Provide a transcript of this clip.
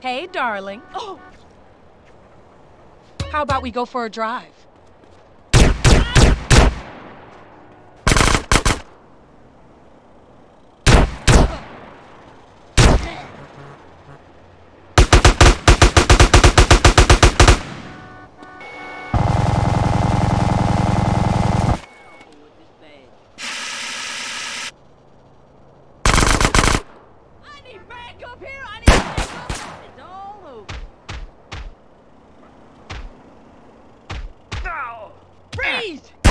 Hey, darling. Oh! How about we go for a drive? Freeze!